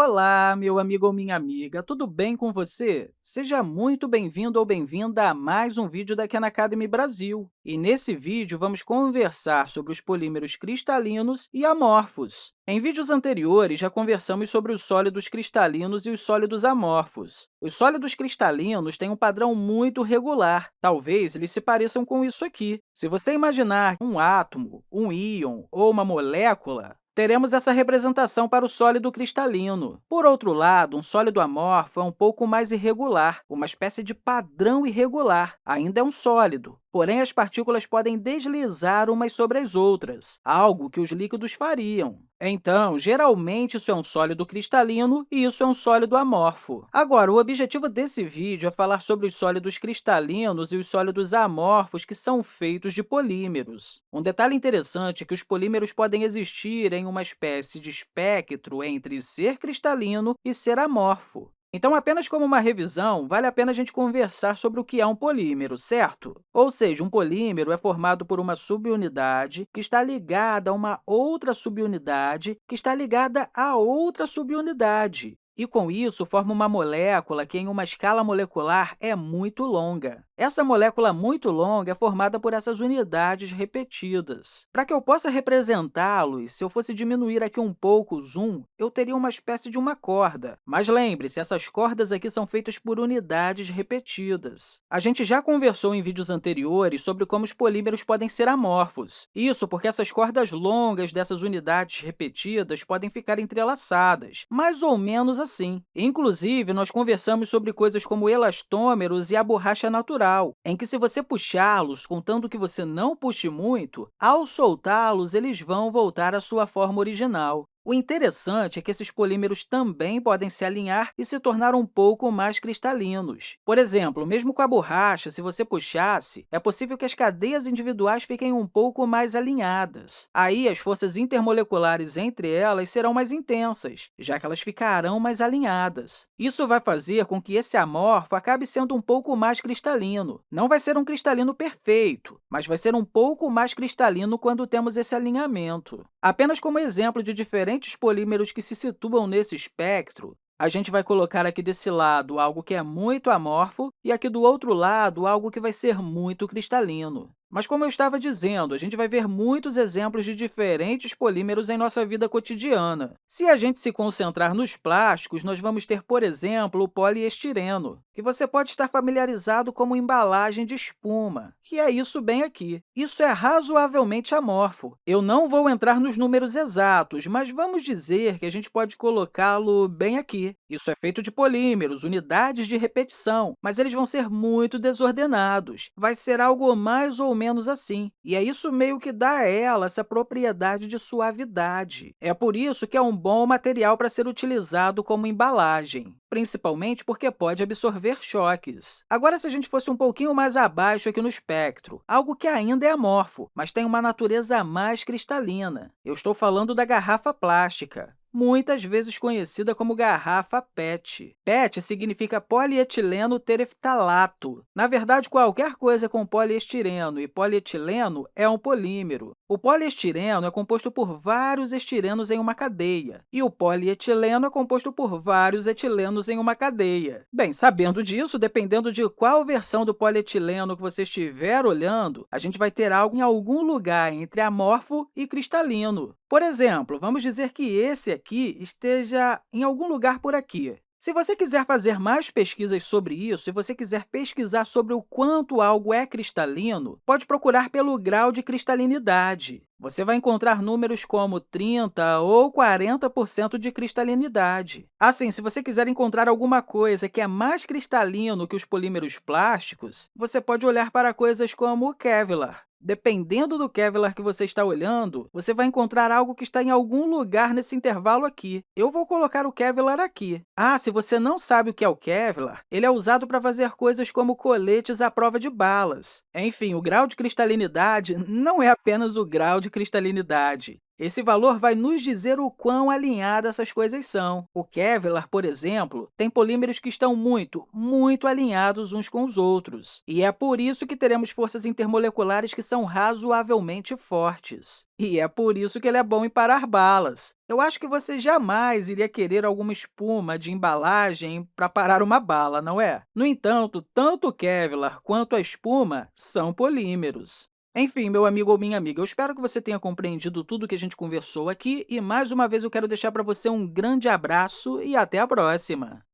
Olá, meu amigo ou minha amiga, tudo bem com você? Seja muito bem-vindo ou bem-vinda a mais um vídeo da Khan Academy Brasil. E nesse vídeo, vamos conversar sobre os polímeros cristalinos e amorfos. Em vídeos anteriores, já conversamos sobre os sólidos cristalinos e os sólidos amorfos. Os sólidos cristalinos têm um padrão muito regular. Talvez eles se pareçam com isso aqui. Se você imaginar um átomo, um íon ou uma molécula, teremos essa representação para o sólido cristalino. Por outro lado, um sólido amorfo é um pouco mais irregular, uma espécie de padrão irregular. Ainda é um sólido, porém as partículas podem deslizar umas sobre as outras, algo que os líquidos fariam. Então, geralmente, isso é um sólido cristalino e isso é um sólido amorfo. Agora, o objetivo desse vídeo é falar sobre os sólidos cristalinos e os sólidos amorfos que são feitos de polímeros. Um detalhe interessante é que os polímeros podem existir em uma espécie de espectro entre ser cristalino e ser amorfo. Então, apenas como uma revisão, vale a pena a gente conversar sobre o que é um polímero, certo? Ou seja, um polímero é formado por uma subunidade que está ligada a uma outra subunidade que está ligada a outra subunidade. E, com isso, forma uma molécula que, em uma escala molecular, é muito longa. Essa molécula muito longa é formada por essas unidades repetidas. Para que eu possa representá-los, se eu fosse diminuir aqui um pouco o zoom, eu teria uma espécie de uma corda. Mas lembre-se, essas cordas aqui são feitas por unidades repetidas. A gente já conversou em vídeos anteriores sobre como os polímeros podem ser amorfos. Isso porque essas cordas longas dessas unidades repetidas podem ficar entrelaçadas, mais ou menos. Inclusive, nós conversamos sobre coisas como elastômeros e a borracha natural, em que, se você puxá-los, contando que você não puxe muito, ao soltá-los, eles vão voltar à sua forma original. O interessante é que esses polímeros também podem se alinhar e se tornar um pouco mais cristalinos. Por exemplo, mesmo com a borracha, se você puxasse, é possível que as cadeias individuais fiquem um pouco mais alinhadas. Aí, as forças intermoleculares entre elas serão mais intensas, já que elas ficarão mais alinhadas. Isso vai fazer com que esse amorfo acabe sendo um pouco mais cristalino. Não vai ser um cristalino perfeito, mas vai ser um pouco mais cristalino quando temos esse alinhamento. Apenas como exemplo de diferentes diferentes polímeros que se situam nesse espectro, a gente vai colocar aqui desse lado algo que é muito amorfo e aqui do outro lado algo que vai ser muito cristalino. Mas, como eu estava dizendo, a gente vai ver muitos exemplos de diferentes polímeros em nossa vida cotidiana. Se a gente se concentrar nos plásticos, nós vamos ter, por exemplo, o poliestireno, que você pode estar familiarizado como embalagem de espuma, que é isso bem aqui. Isso é razoavelmente amorfo. Eu não vou entrar nos números exatos, mas vamos dizer que a gente pode colocá-lo bem aqui. Isso é feito de polímeros, unidades de repetição, mas eles vão ser muito desordenados. Vai ser algo mais ou menos assim, e é isso meio que dá a ela essa propriedade de suavidade. É por isso que é um bom material para ser utilizado como embalagem, principalmente porque pode absorver choques. Agora, se a gente fosse um pouquinho mais abaixo aqui no espectro, algo que ainda é amorfo, mas tem uma natureza mais cristalina. Eu estou falando da garrafa plástica muitas vezes conhecida como garrafa PET. PET significa polietileno tereftalato. Na verdade, qualquer coisa com poliestireno e polietileno é um polímero. O poliestireno é composto por vários estirenos em uma cadeia, e o polietileno é composto por vários etilenos em uma cadeia. Bem, sabendo disso, dependendo de qual versão do polietileno que você estiver olhando, a gente vai ter algo em algum lugar entre amorfo e cristalino. Por exemplo, vamos dizer que esse aqui esteja em algum lugar por aqui. Se você quiser fazer mais pesquisas sobre isso, se você quiser pesquisar sobre o quanto algo é cristalino, pode procurar pelo grau de cristalinidade. Você vai encontrar números como 30% ou 40% de cristalinidade. Assim, se você quiser encontrar alguma coisa que é mais cristalino que os polímeros plásticos, você pode olhar para coisas como o Kevlar. Dependendo do Kevlar que você está olhando, você vai encontrar algo que está em algum lugar nesse intervalo aqui. Eu vou colocar o Kevlar aqui. Ah, se você não sabe o que é o Kevlar, ele é usado para fazer coisas como coletes à prova de balas. Enfim, o grau de cristalinidade não é apenas o grau de cristalinidade. Esse valor vai nos dizer o quão alinhadas essas coisas são. O Kevlar, por exemplo, tem polímeros que estão muito, muito alinhados uns com os outros. E é por isso que teremos forças intermoleculares que são razoavelmente fortes. E é por isso que ele é bom em parar balas. Eu acho que você jamais iria querer alguma espuma de embalagem para parar uma bala, não é? No entanto, tanto o Kevlar quanto a espuma são polímeros. Enfim, meu amigo ou minha amiga, eu espero que você tenha compreendido tudo que a gente conversou aqui e, mais uma vez, eu quero deixar para você um grande abraço e até a próxima!